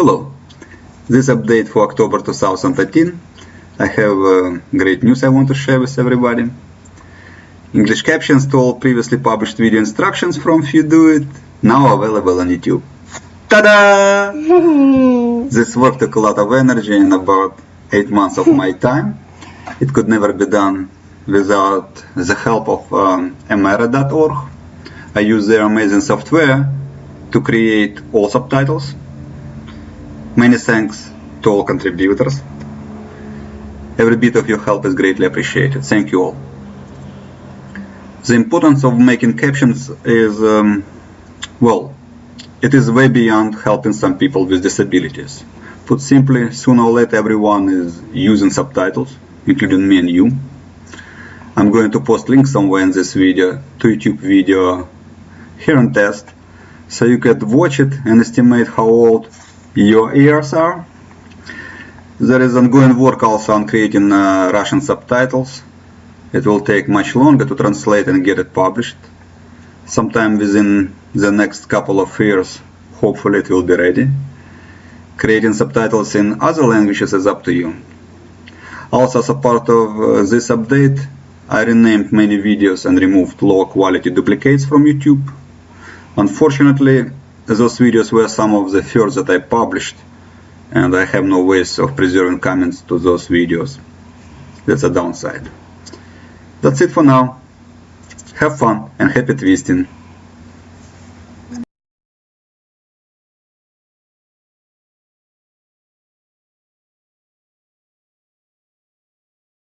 Hello. This update for October 2013. I have uh, great news I want to share with everybody. English captions to all previously published video instructions from FuDoIt now available on YouTube. Ta-da! this work took a lot of energy and about 8 months of my time. It could never be done without the help of um. I use their amazing software to create all subtitles Many thanks to all contributors. Every bit of your help is greatly appreciated. Thank you all. The importance of making captions is, um, well, it is way beyond helping some people with disabilities. Put simply, sooner or later everyone is using subtitles, including me and you. I'm going to post links somewhere in this video to YouTube video here on test, so you can watch it and estimate how old your ears are. There is ongoing work also on creating uh, Russian subtitles. It will take much longer to translate and get it published. Sometime within the next couple of years, hopefully it will be ready. Creating subtitles in other languages is up to you. Also as a part of uh, this update, I renamed many videos and removed low quality duplicates from YouTube. Unfortunately, those videos were some of the first that I published and I have no ways of preserving comments to those videos. That's a downside. That's it for now. Have fun and happy twisting.